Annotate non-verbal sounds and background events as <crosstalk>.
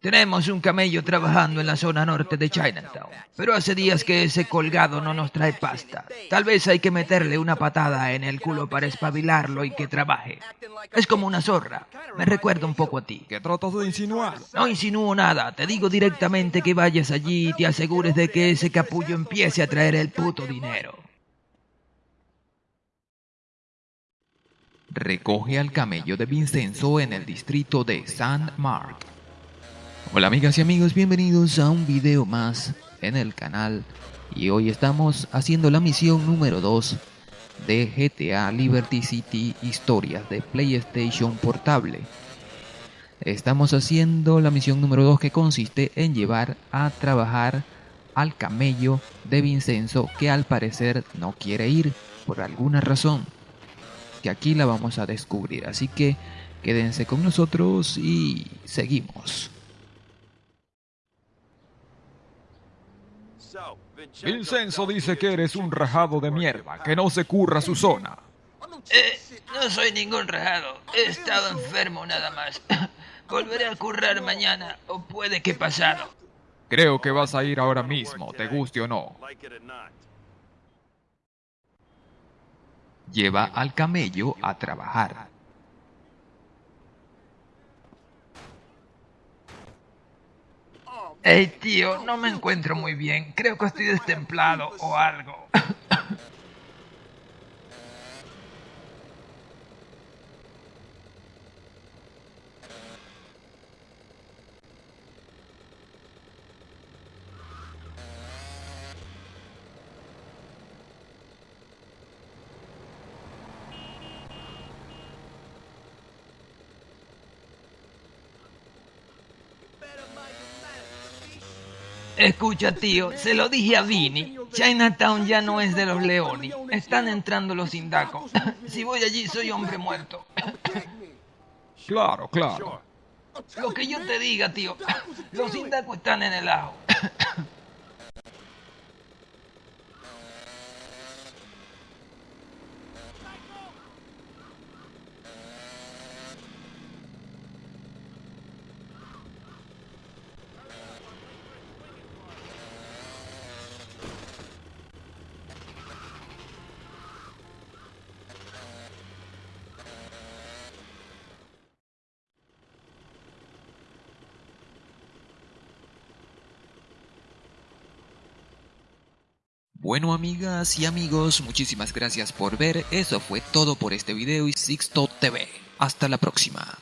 Tenemos un camello trabajando en la zona norte de Chinatown, pero hace días que ese colgado no nos trae pasta. Tal vez hay que meterle una patada en el culo para espabilarlo y que trabaje. Es como una zorra. Me recuerda un poco a ti. ¿Qué tratas de insinuar? No insinúo nada. Te digo directamente que vayas allí y te asegures de que ese capullo empiece a traer el puto dinero. Recoge al camello de Vincenzo en el distrito de San Mark. Hola amigas y amigos, bienvenidos a un video más en el canal y hoy estamos haciendo la misión número 2 de GTA Liberty City Historias de PlayStation Portable. Estamos haciendo la misión número 2 que consiste en llevar a trabajar al camello de Vincenzo que al parecer no quiere ir por alguna razón. Que aquí la vamos a descubrir, así que quédense con nosotros y seguimos. Vincenzo dice que eres un rajado de mierda, que no se curra su zona. Eh, no soy ningún rajado. He estado enfermo nada más. <laughs> Volveré a currar mañana o puede que pasado. Creo que vas a ir ahora mismo, te guste o no. Lleva al camello a trabajar. Hey tío, no me encuentro muy bien. Creo que estoy destemplado o algo. Escucha, tío, se lo dije a Vini. Chinatown ya no es de los Leoni. Están entrando los indacos. <laughs> Si voy allí, soy hombre muerto. Claro, claro. Lo que yo te diga, tío. <laughs> Los indacos están en el ajo. Bueno amigas y amigos, muchísimas gracias por ver, eso fue todo por este video y Sixto TV. Hasta la próxima.